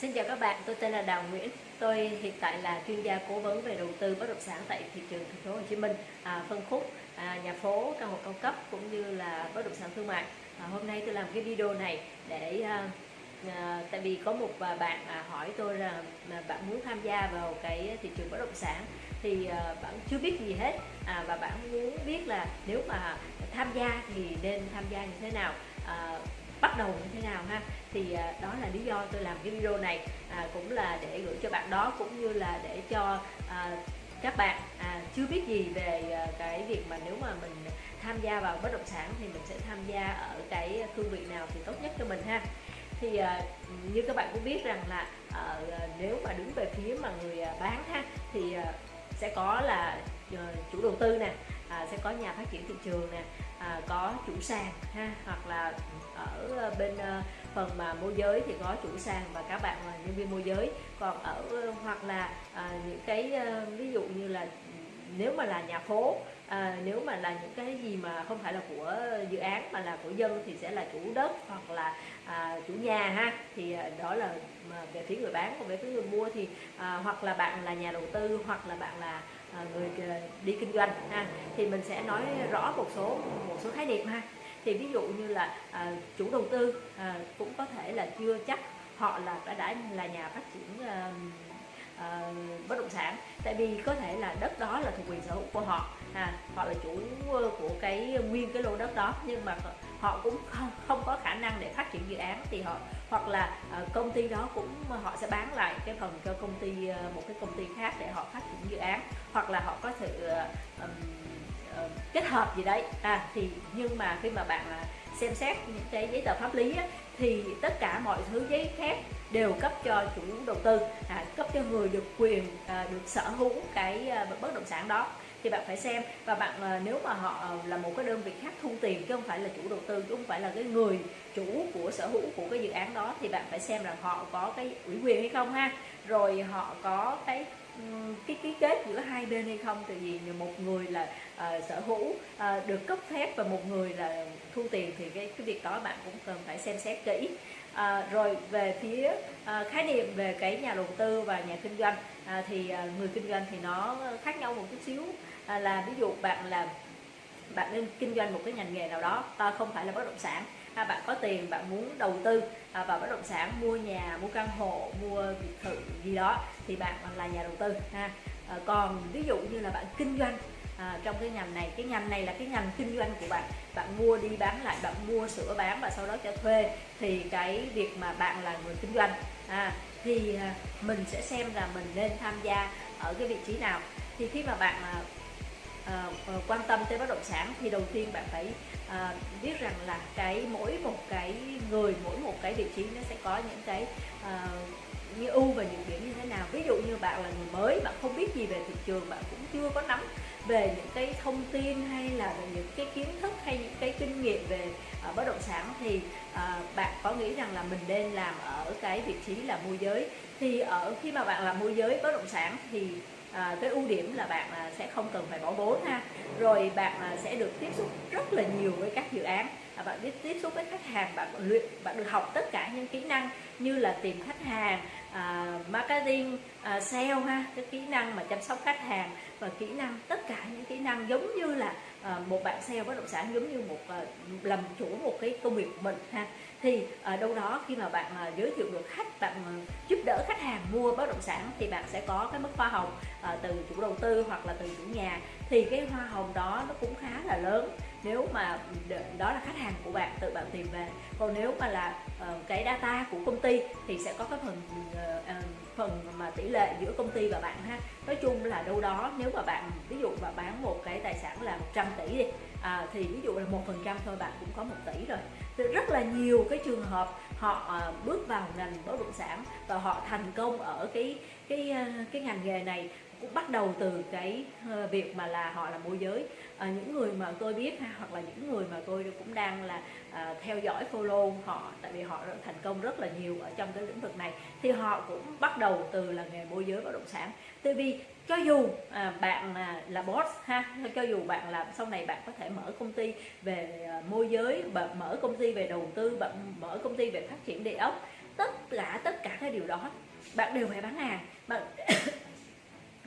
Xin chào các bạn, tôi tên là Đào Nguyễn. Tôi hiện tại là chuyên gia cố vấn về đầu tư bất động sản tại thị trường thành phố Hồ Chí Minh, à, phân khúc à, nhà phố, căn hộ cao cấp cũng như là bất động sản thương mại. À, hôm nay tôi làm cái video này để à, à, tại vì có một à, bạn à, hỏi tôi là mà bạn muốn tham gia vào cái thị trường bất động sản thì à, bạn chưa biết gì hết à, và bạn muốn biết là nếu mà tham gia thì nên tham gia như thế nào à, bắt đầu như thế nào ha? Thì à, đó là lý do tôi làm cái video này à, cũng là để gửi cho bạn đó cũng như là để cho à, các bạn à, chưa biết gì về à, cái việc mà nếu mà mình tham gia vào bất động sản thì mình sẽ tham gia ở cái cương vị nào thì tốt nhất cho mình ha? Thì à, như các bạn cũng biết rằng là à, nếu mà đứng về phía mà người à, bán ha thì à, sẽ có là ờ, chủ đầu tư nè à, sẽ có nhà phát triển thị trường nè à, có chủ sàn ha hoặc là ở ờ, bên à, phần mà môi giới thì có chủ sàn và các bạn là nhân viên môi giới. Còn ở ờ, hoặc là à, những cái à, ví dụ như là nếu mà là nhà phố à, nếu mà là những cái gì mà không phải là của dự án mà là của dân thì sẽ là chủ đất hoặc là à, chủ nhà ha. Thì à, đó là à, về phía người bán còn về phía người mua thì à, hoặc là bạn là nhà đầu tư hoặc là bạn là à, người à, đi kinh doanh ha. Thì mình sẽ nói rõ một số một số khái niệm ha. Thì ví dụ như là à, chủ đầu tư à, cũng có thể là chưa chắc họ là đã đã là nhà phát triển à, uh, bất động sản. Tại vì có thể là đất đó là thuộc quyền sở hữu của họ. À, họ là chủ ờ, của cái nguyên cái lô đất đó. Nhưng mà họ cũng không, không có khả năng để phát triển dự án. Thì họ hoặc là uh, công ty đó cũng họ sẽ bán lại cái phần cho công ty uh, một cái công ty khác để họ phát triển dự án. Hoặc là họ có thể uh, um, uh, kết hợp gì đấy. À thì nhưng mà khi mà bạn à, xem xét những cái giấy tờ pháp lý á, thì tất cả mọi thứ giấy phép đều cấp cho chủ đầu tư à, cấp cho người được quyền à, được sở hữu cái à, bất động sản đó. Thì bạn phải xem và bạn à, nếu mà họ à, là một cái đơn vị khác thu tiền chứ không phải là chủ đầu tư chứ không phải là cái người chủ của sở hữu của cái dự án đó thì bạn phải xem là họ có cái ủy quyền hay không ha. Rồi họ có cái cái ký kết giữa hai bên hay không? Tại vì một người là uh, sở hữu uh, được cấp phép và một người là thu tiền thì cái cái việc đó bạn cũng cần phải xem xét kỹ. À, rồi về phía à, khái niệm về cái nhà đầu tư và nhà kinh doanh à, thì à, người kinh doanh thì nó khác nhau một chút xíu. À, là ví dụ bạn là bạn nên kinh doanh một cái ngành nghề nào đó ta không phải là bất động sản à, bạn có tiền bạn muốn đầu tư à, vào bất động sản mua nhà mua căn hộ mua biệt thự gì đó thì bạn là nhà đầu tư ha. À, còn ví dụ như là bạn kinh doanh à, trong cái ngành này cái ngành này là cái ngành kinh doanh của bạn. Bạn mua đi bán lại bạn mua sửa bán và sau đó cho thuê thì cái việc mà bạn là người kinh doanh à, thì à, mình sẽ xem là mình nên tham gia ở cái vị trí nào. Thì khi mà bạn à, Ờ, ờ, quan tâm tới bất động sản thì đầu tiên bạn phải à, biết rằng là cái mỗi một cái người mỗi một cái vị trí nó sẽ có những cái à, như ưu và nhược điểm như thế nào. Ví dụ như bạn là người mới bạn không biết gì về thị trường bạn cũng chưa có nắm về những cái thông tin hay là về những cái kiến thức hay những cái kinh nghiệm về uh, bất động sản thì uh, bạn có nghĩ rằng là mình nên làm ở cái vị trí là môi giới. Thì ở khi mà bạn làm môi giới bất động sản thì à, cái ưu điểm là bạn à, sẽ không cần phải bỏ vốn ha. Rồi bạn à, sẽ được tiếp xúc rất là nhiều với các dự án. À, bạn biết tiếp xúc với khách hàng bạn luyện bạn được học tất cả những kỹ năng như là tìm khách hàng à, marketing à, sale ha cái kỹ năng mà chăm sóc khách hàng và kỹ năng tất cả những kỹ năng giống như là à, một bạn sale bất động sản giống như một à, làm chủ một cái công việc của mình ha. Thì ở đâu đó khi mà bạn à, giới thiệu được khách bạn à, giúp đỡ khách hàng mua bất động sản thì bạn sẽ có cái mức hoa hồng à, từ chủ đầu tư hoặc là từ chủ nhà. Thì cái hoa hồng đó nó cũng khá là lớn nếu mà đó là khách hàng của bạn tự bạn tìm về. Còn nếu mà là uh, cái data của công ty thì sẽ có cái phần uh, phần mà tỷ lệ giữa công ty và bạn ha. Nói chung là đâu đó nếu mà bạn ví dụ mà bán một cái tài sản là 100 tỷ đi à, thì ví dụ là một phần trăm thôi bạn cũng có một tỷ rồi. Thì rất là nhiều cái trường hợp họ uh, bước vào ngành bất động sản và họ thành công ở cái cái uh, cái ngành nghề này cũng bắt đầu từ cái ờ, việc mà là họ là môi giới. À, những người mà tôi biết ha, hoặc là những người mà tôi cũng đang là à, theo dõi follow họ tại vì họ thành công rất là nhiều ở trong cái lĩnh vực này thì họ cũng bắt đầu từ là nghề môi giới bất động sản. Tại vì cho dù à, bạn là, là boss ha cho dù bạn là sau này bạn có thể mở công ty về à, môi giới bạn mở công ty về đầu tư bạn mở công ty về phát triển địa ốc tất cả tất cả cái điều đó bạn đều phải bán hàng. Bạn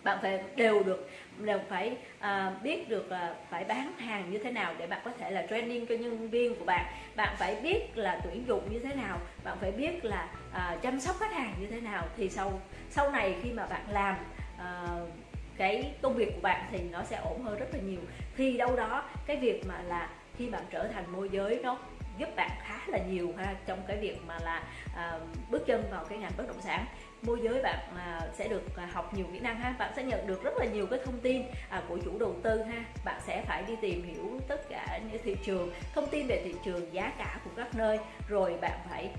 bạn phải đều được đều phải à, biết được là phải bán hàng như thế nào để bạn có thể là training cho nhân viên của bạn. Bạn phải biết là tuyển dụng như thế nào bạn phải biết là à, chăm sóc khách hàng như thế nào. Thì sau sau này khi mà bạn làm à, cái công việc của bạn thì nó sẽ ổn hơn rất là nhiều. Thì đâu đó cái việc mà là khi bạn trở thành môi giới nó giúp bạn khá là nhiều ha trong cái việc mà là à, bước chân vào cái ngành bất động sản. Môi giới bạn à, sẽ được à, học nhiều kỹ năng ha bạn sẽ nhận được rất là nhiều cái thông tin à, của chủ đầu tư ha. Bạn sẽ phải đi tìm hiểu tất cả những thị trường thông tin về thị trường giá cả của các nơi rồi bạn phải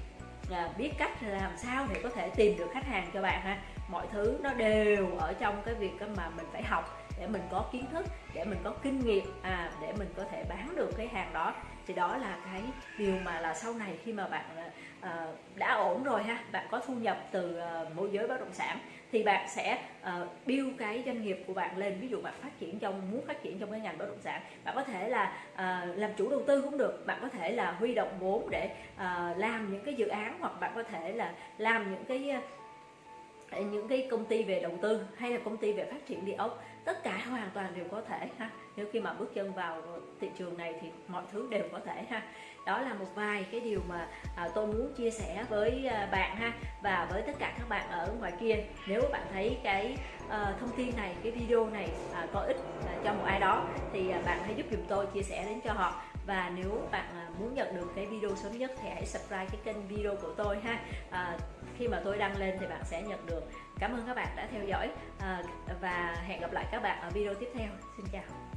à, biết cách làm sao để có thể tìm được khách hàng cho bạn ha. Mọi thứ nó đều ở trong cái việc mà mình phải học để mình có kiến thức để mình có kinh nghiệm à để mình có thể bán được cái hàng đó. Thì đó là cái điều mà là sau này khi mà bạn à, à đã ổn rồi ha bạn có thu nhập từ à, môi giới bất động sản thì bạn sẽ uh, build cái doanh nghiệp của bạn lên. Ví dụ bạn phát triển trong muốn phát triển trong cái ngành bất động sản bạn có thể là uh, làm chủ đầu tư cũng được. Bạn có thể là huy động vốn để uh, làm những cái dự án hoặc bạn có thể là làm những cái những cái công ty về đầu tư hay là công ty về phát triển địa ốc tất cả hoàn toàn đều có thể ha. Nếu khi mà bước chân vào thị trường này thì mọi thứ đều có thể ha. Đó là một vài cái điều mà à, tôi muốn chia sẻ với à, bạn ha và với tất cả các bạn ở ngoài kia. Nếu bạn thấy cái à, thông tin này cái video này à, có ích à, cho một ai đó thì à, bạn hãy giúp dùm tôi chia sẻ đến cho họ. Và nếu bạn à, muốn nhận được cái video sớm nhất thì hãy subscribe cái kênh video của tôi ha. À, khi mà tôi đăng lên thì bạn sẽ nhận được. Cảm ơn các bạn đã theo dõi à, và hẹn gặp lại các bạn ở video tiếp theo. Xin chào.